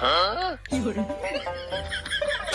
어?